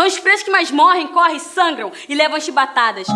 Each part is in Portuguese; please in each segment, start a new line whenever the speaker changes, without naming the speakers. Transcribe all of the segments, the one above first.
São os pretos que mais morrem, correm, sangram e levam chibatadas.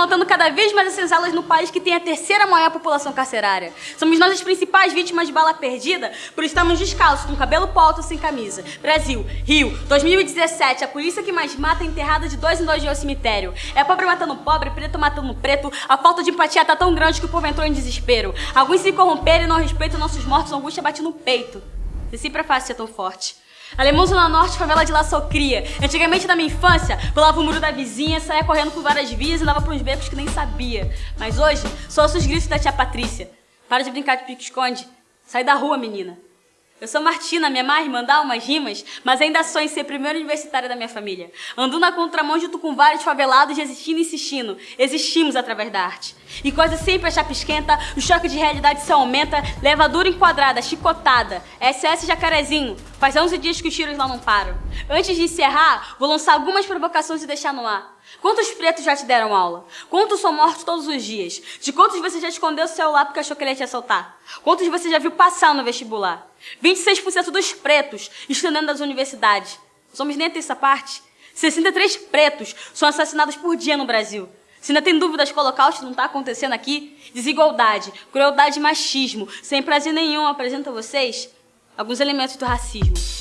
Notando cada vez mais as senzalas no país que tem a terceira maior população carcerária. Somos nós as principais vítimas de bala perdida por estarmos descalços, com cabelo pro alto sem camisa. Brasil, Rio, 2017, a polícia que mais mata é enterrada de dois em dois dias ao cemitério. É pobre matando pobre, preto matando preto, a falta de empatia tá tão grande que o povo entrou em desespero. Alguns se corromperam e não respeitam nossos mortos, a angústia bate no peito. E sempre é fácil ser tão forte. Alemão Zona Norte, favela de La Socria. Antigamente, na minha infância, pulava o muro da vizinha, saía correndo por várias vias e dava pra uns becos que nem sabia. Mas hoje, só ouço os gritos da tia Patrícia. Para de brincar de pique-esconde. Sai da rua, menina. Eu sou Martina, minha mãe mandar umas rimas, mas ainda sonho em ser primeira universitária da minha família. Ando na contramão junto com vários favelados, resistindo e insistindo. Existimos através da arte. E quase sempre a chapa esquenta, o choque de realidade se aumenta, levadura enquadrada, chicotada. SS Jacarezinho, faz 11 dias que os tiros lá não param. Antes de encerrar, vou lançar algumas provocações e deixar no ar. Quantos pretos já te deram aula? Quantos são mortos todos os dias? De quantos você já escondeu o celular porque achou que ele ia te assaltar? Quantos você já viu passar no vestibular? 26% dos pretos estudando nas universidades. Somos nem a terça parte. 63 pretos são assassinados por dia no Brasil. Se ainda tem dúvidas que o holocausto não está acontecendo aqui, desigualdade, crueldade e machismo, sem prazer nenhum, apresento a vocês alguns elementos do racismo.